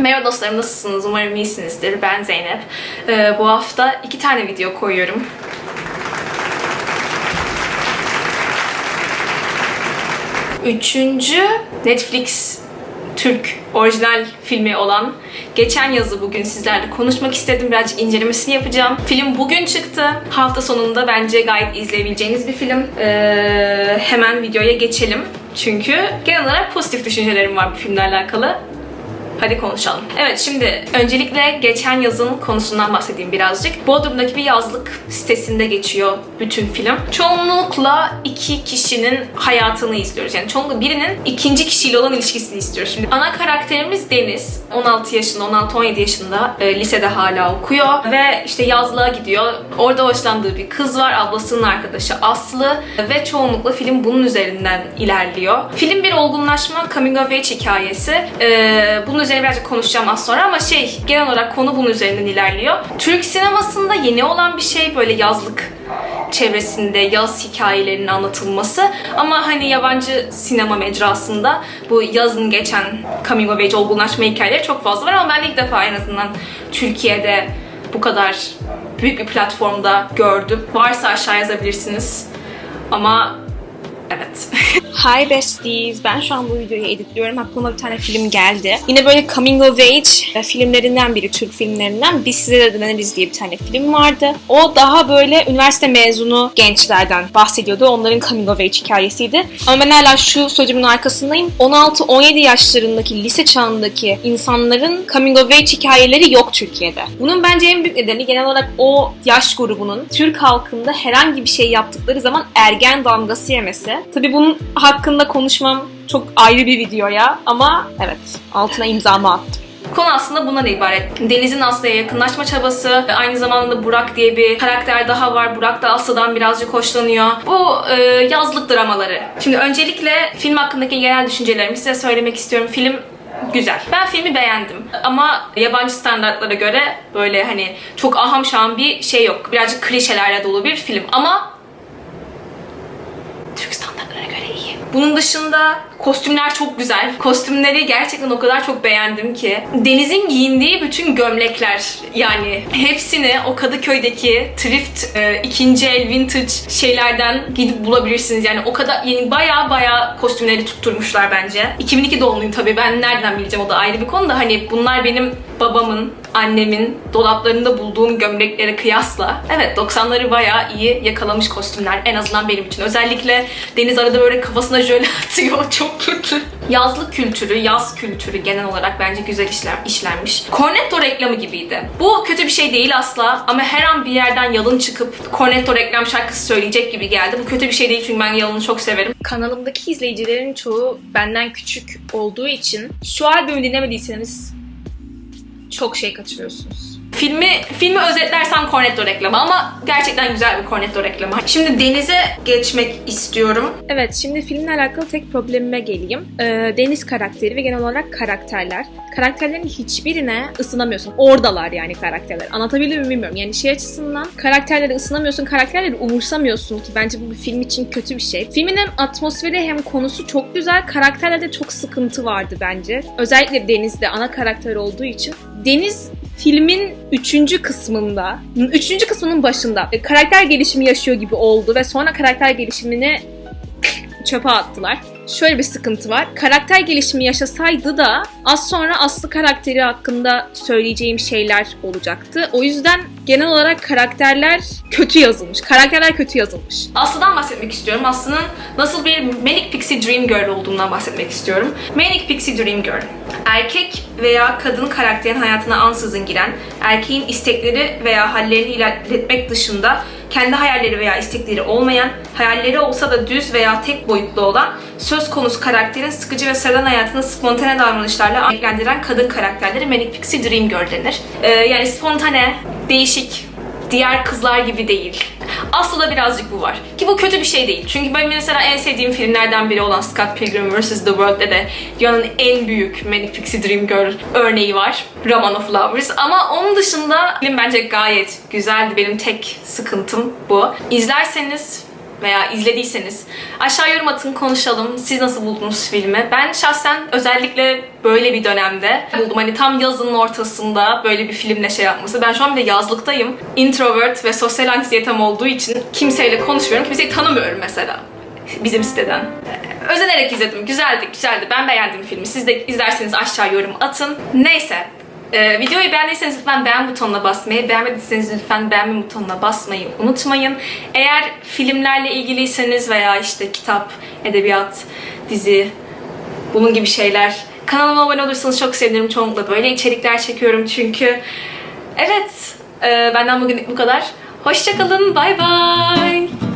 Merhaba dostlarım nasılsınız? Umarım iyisinizdir. Ben Zeynep. Ee, bu hafta iki tane video koyuyorum. Üçüncü Netflix Türk orijinal filmi olan Geçen Yazı bugün sizlerle konuşmak istedim. Birazcık incelemesini yapacağım. Film bugün çıktı. Hafta sonunda bence gayet izleyebileceğiniz bir film. Ee, hemen videoya geçelim. Çünkü genel olarak pozitif düşüncelerim var bu filmle alakalı. Hadi konuşalım. Evet şimdi öncelikle geçen yazın konusundan bahsedeyim birazcık. Bodrum'daki bir yazlık sitesinde geçiyor bütün film. Çoğunlukla iki kişinin hayatını izliyoruz. Yani çoğunlukla birinin ikinci kişiyle olan ilişkisini istiyoruz. Şimdi ana karakterimiz Deniz. 16 yaşında, 16-17 yaşında e, lisede hala okuyor ve işte yazlığa gidiyor. Orada hoşlandığı bir kız var. Ablasının arkadaşı Aslı ve çoğunlukla film bunun üzerinden ilerliyor. Film bir olgunlaşma coming of age hikayesi. E, bunun üzerine birazcık konuşacağım az sonra ama şey genel olarak konu bunun üzerinden ilerliyor. Türk sinemasında yeni olan bir şey böyle yazlık çevresinde yaz hikayelerinin anlatılması ama hani yabancı sinema mecrasında bu yazın geçen coming of age olgunlaşma hikayeleri çok fazla var ama ben ilk defa en azından Türkiye'de bu kadar büyük bir platformda gördüm. Varsa aşağı yazabilirsiniz. Ama evet. Hi besties. Ben şu an bu videoyu editliyorum. Aklıma bir tane film geldi. Yine böyle coming of age filmlerinden biri, Türk filmlerinden. Biz size de deneriz diye bir tane film vardı. O daha böyle üniversite mezunu gençlerden bahsediyordu. Onların coming of age hikayesiydi. Ama ben hala şu sözümün arkasındayım. 16-17 yaşlarındaki, lise çağındaki insanların coming of age hikayeleri yok Türkiye'de. Bunun bence en büyük nedeni genel olarak o yaş grubunun Türk halkında herhangi bir şey yaptıkları zaman ergen damgası yemesi. Tabii bunun hakkında konuşmam çok ayrı bir videoya ama evet altına imzamı attım. Konu aslında bundan ibaret. Deniz'in Aslı'ya yakınlaşma çabası, aynı zamanda Burak diye bir karakter daha var. Burak da Aslı'dan birazcık hoşlanıyor. Bu e, yazlık dramaları. Şimdi öncelikle film hakkındaki genel düşüncelerimi size söylemek istiyorum. Film güzel. Ben filmi beğendim. Ama yabancı standartlara göre böyle hani çok aham şaham bir şey yok. Birazcık klişelerle dolu bir film. Ama Türk standartlarına göre iyi. Bunun dışında kostümler çok güzel. Kostümleri gerçekten o kadar çok beğendim ki. Deniz'in giyindiği bütün gömlekler yani hepsini o Kadıköy'deki thrift e, ikinci el vintage şeylerden gidip bulabilirsiniz. Yani o kadar yani baya baya kostümleri tutturmuşlar bence. 2002 doğumluyum tabii ben nereden bileceğim o da ayrı bir konu da hani bunlar benim babamın, annemin dolaplarında bulduğum gömleklere kıyasla evet 90'ları bayağı iyi yakalamış kostümler en azından benim için. Özellikle Deniz arada böyle kafasına jöle atıyor. Çok kötü. Yazlık kültürü, yaz kültürü genel olarak bence güzel işler, işlenmiş. Cornetto reklamı gibiydi. Bu kötü bir şey değil asla ama her an bir yerden yalın çıkıp Cornetto reklam şarkısı söyleyecek gibi geldi. Bu kötü bir şey değil çünkü ben yalını çok severim. Kanalımdaki izleyicilerin çoğu benden küçük olduğu için şu albümü dinlemediyseniz çok şey kaçırıyorsunuz. Filmi filmi özetlersem Cornetto reklamı ama gerçekten güzel bir Cornetto reklamı. Şimdi denize geçmek istiyorum. Evet şimdi filmle alakalı tek problemime geleyim. Ee, Deniz karakteri ve genel olarak karakterler. Karakterlerin hiçbirine ısınamıyorsun. Oradalar yani karakterler. Anlatabiliyor muyum bilmiyorum. Yani şey açısından karakterleri ısınamıyorsun, karakterleri umursamıyorsun ki bence bu bir film için kötü bir şey. Filmin hem atmosferi hem konusu çok güzel. Karakterlerde çok sıkıntı vardı bence. Özellikle Deniz'de ana karakter olduğu için. Deniz filmin üçüncü kısmında, üçüncü kısmının başında e, karakter gelişimi yaşıyor gibi oldu ve sonra karakter gelişimini çöpe attılar. Şöyle bir sıkıntı var. Karakter gelişimi yaşasaydı da az sonra Aslı karakteri hakkında söyleyeceğim şeyler olacaktı. O yüzden genel olarak karakterler kötü yazılmış. Karakterler kötü yazılmış. Aslı'dan bahsetmek istiyorum. Aslı'nın nasıl bir Manic Pixie Dream Girl olduğundan bahsetmek istiyorum. Manic Pixie Dream Girl. Erkek veya kadın karakterin hayatına ansızın giren, erkeğin istekleri veya hallerini ilerletmek dışında kendi hayalleri veya istekleri olmayan, hayalleri olsa da düz veya tek boyutlu olan, söz konusu karakterin sıkıcı ve sıradan hayatını spontane davranışlarla renklendiren kadın karakterleri Manic Pixie Dream Girl denir. Ee, yani spontane, değişik, diğer kızlar gibi değil. Aslında birazcık bu var. Ki bu kötü bir şey değil. Çünkü ben mesela en sevdiğim filmlerden biri olan Scott Pilgrim vs. The World'de de dünyanın en büyük Manic Pixie Dream Girl örneği var. Roman of Lovers. Ama onun dışında film bence gayet güzeldi. Benim tek sıkıntım bu. İzlerseniz veya izlediyseniz aşağı yorum atın konuşalım. Siz nasıl buldunuz filmi? Ben şahsen özellikle böyle bir dönemde buldum. Hani tam yazının ortasında böyle bir filmle şey yapması. Ben şu an bir de yazlıktayım. Introvert ve sosyal anksiyetem olduğu için kimseyle konuşmuyorum. Kimseyi tanımıyorum mesela bizim siteden. Özenerek izledim. Güzeldi, güzeldi. Ben beğendim filmi. Siz de izlerseniz aşağı yorum atın. Neyse. Ee, videoyu beğendiyseniz lütfen beğen butonuna basmayı, beğenmediyseniz lütfen beğenme butonuna basmayı unutmayın. Eğer filmlerle ilgiliyseniz veya işte kitap, edebiyat, dizi, bunun gibi şeyler kanalıma abone olursanız çok sevinirim. Çoğunlukla böyle içerikler çekiyorum çünkü. Evet, e, benden bugün bu kadar. Hoşçakalın, bay bay.